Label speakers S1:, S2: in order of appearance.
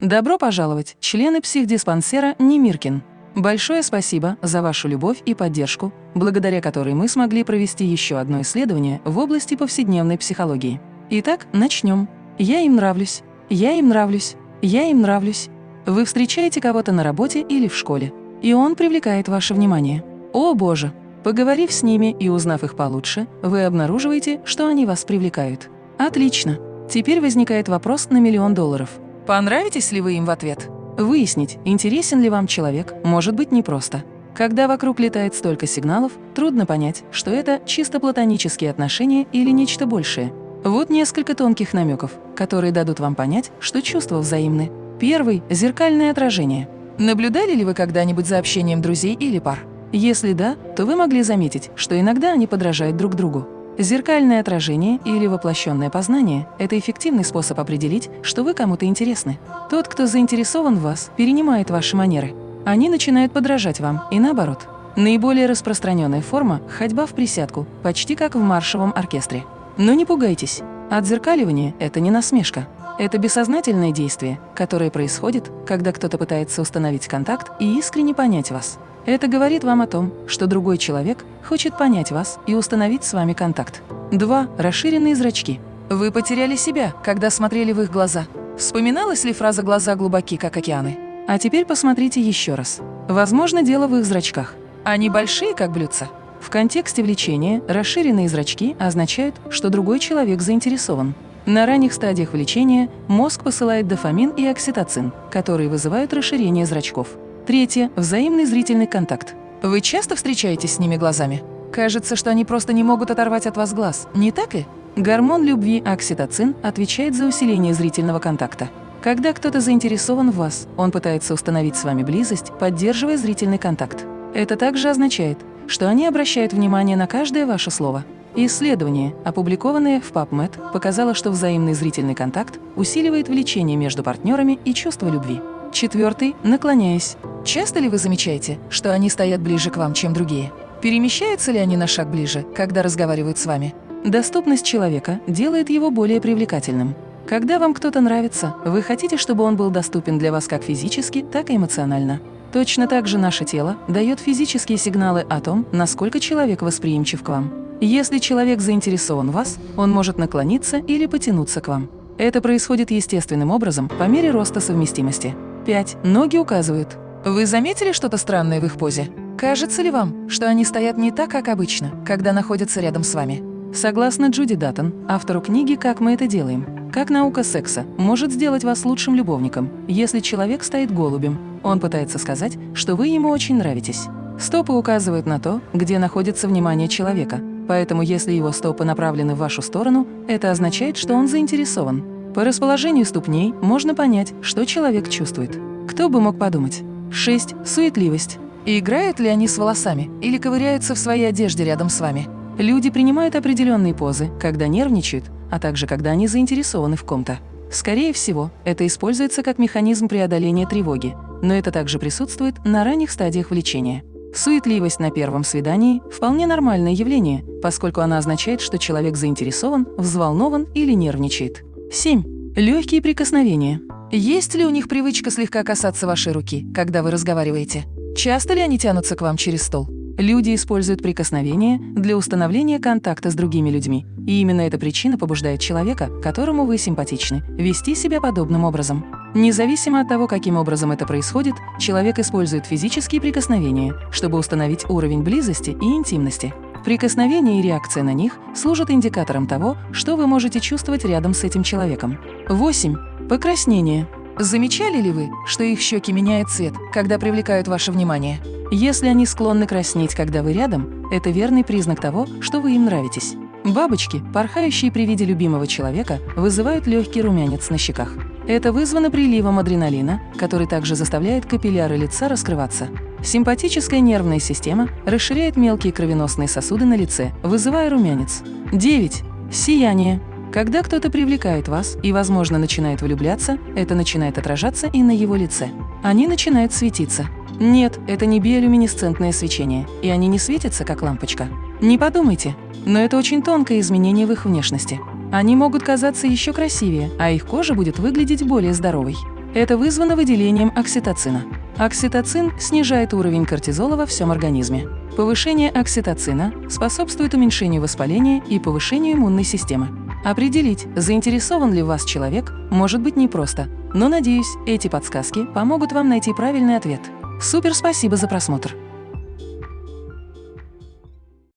S1: Добро пожаловать, члены психдиспансера Немиркин. Большое спасибо за вашу любовь и поддержку, благодаря которой мы смогли провести еще одно исследование в области повседневной психологии. Итак, начнем. Я им нравлюсь. Я им нравлюсь. Я им нравлюсь. Вы встречаете кого-то на работе или в школе, и он привлекает ваше внимание. О боже! Поговорив с ними и узнав их получше, вы обнаруживаете, что они вас привлекают. Отлично. Теперь возникает вопрос на миллион долларов. Понравитесь ли вы им в ответ? Выяснить, интересен ли вам человек, может быть непросто. Когда вокруг летает столько сигналов, трудно понять, что это чисто платонические отношения или нечто большее. Вот несколько тонких намеков, которые дадут вам понять, что чувства взаимны. Первый – зеркальное отражение. Наблюдали ли вы когда-нибудь за общением друзей или пар? Если да, то вы могли заметить, что иногда они подражают друг другу. Зеркальное отражение или воплощенное познание – это эффективный способ определить, что вы кому-то интересны. Тот, кто заинтересован в вас, перенимает ваши манеры. Они начинают подражать вам, и наоборот. Наиболее распространенная форма – ходьба в присядку, почти как в маршевом оркестре. Но не пугайтесь, отзеркаливание – это не насмешка. Это бессознательное действие, которое происходит, когда кто-то пытается установить контакт и искренне понять вас. Это говорит вам о том, что другой человек хочет понять вас и установить с вами контакт. 2. Расширенные зрачки. Вы потеряли себя, когда смотрели в их глаза. Вспоминалась ли фраза «глаза глубоки, как океаны»? А теперь посмотрите еще раз. Возможно, дело в их зрачках. Они большие, как блюдца. В контексте влечения расширенные зрачки означают, что другой человек заинтересован. На ранних стадиях влечения мозг посылает дофамин и окситоцин, которые вызывают расширение зрачков. Третье – взаимный зрительный контакт. Вы часто встречаетесь с ними глазами? Кажется, что они просто не могут оторвать от вас глаз, не так ли? Гормон любви окситоцин отвечает за усиление зрительного контакта. Когда кто-то заинтересован в вас, он пытается установить с вами близость, поддерживая зрительный контакт. Это также означает, что они обращают внимание на каждое ваше слово. Исследование, опубликованное в PubMed, показало, что взаимный зрительный контакт усиливает влечение между партнерами и чувство любви. Четвертый – наклоняясь. Часто ли вы замечаете, что они стоят ближе к вам, чем другие? Перемещаются ли они на шаг ближе, когда разговаривают с вами? Доступность человека делает его более привлекательным. Когда вам кто-то нравится, вы хотите, чтобы он был доступен для вас как физически, так и эмоционально. Точно так же наше тело дает физические сигналы о том, насколько человек восприимчив к вам. Если человек заинтересован в вас, он может наклониться или потянуться к вам. Это происходит естественным образом по мере роста совместимости. 5. Ноги указывают. Вы заметили что-то странное в их позе? Кажется ли вам, что они стоят не так, как обычно, когда находятся рядом с вами? Согласно Джуди Даттон, автору книги «Как мы это делаем», как наука секса может сделать вас лучшим любовником, если человек стоит голубем. Он пытается сказать, что вы ему очень нравитесь. Стопы указывают на то, где находится внимание человека, поэтому если его стопы направлены в вашу сторону, это означает, что он заинтересован. По расположению ступней можно понять, что человек чувствует. Кто бы мог подумать? 6. Суетливость. И играют ли они с волосами или ковыряются в своей одежде рядом с вами? Люди принимают определенные позы, когда нервничают, а также когда они заинтересованы в ком-то. Скорее всего, это используется как механизм преодоления тревоги, но это также присутствует на ранних стадиях влечения. Суетливость на первом свидании – вполне нормальное явление, поскольку она означает, что человек заинтересован, взволнован или нервничает. 7. Легкие прикосновения. Есть ли у них привычка слегка касаться вашей руки, когда вы разговариваете? Часто ли они тянутся к вам через стол? Люди используют прикосновения для установления контакта с другими людьми. И именно эта причина побуждает человека, которому вы симпатичны, вести себя подобным образом. Независимо от того, каким образом это происходит, человек использует физические прикосновения, чтобы установить уровень близости и интимности. Прикосновение и реакция на них служат индикатором того, что вы можете чувствовать рядом с этим человеком. 8. Покраснение. Замечали ли вы, что их щеки меняют цвет, когда привлекают ваше внимание? Если они склонны краснеть, когда вы рядом, это верный признак того, что вы им нравитесь. Бабочки, порхающие при виде любимого человека, вызывают легкий румянец на щеках. Это вызвано приливом адреналина, который также заставляет капилляры лица раскрываться. Симпатическая нервная система расширяет мелкие кровеносные сосуды на лице, вызывая румянец. 9. Сияние. Когда кто-то привлекает вас и, возможно, начинает влюбляться, это начинает отражаться и на его лице. Они начинают светиться. Нет, это не биолюминесцентное свечение, и они не светятся, как лампочка. Не подумайте, но это очень тонкое изменение в их внешности. Они могут казаться еще красивее, а их кожа будет выглядеть более здоровой. Это вызвано выделением окситоцина. Окситоцин снижает уровень кортизола во всем организме. Повышение окситоцина способствует уменьшению воспаления и повышению иммунной системы. Определить, заинтересован ли вас человек, может быть непросто, но, надеюсь, эти подсказки помогут вам найти правильный ответ. Супер спасибо за просмотр!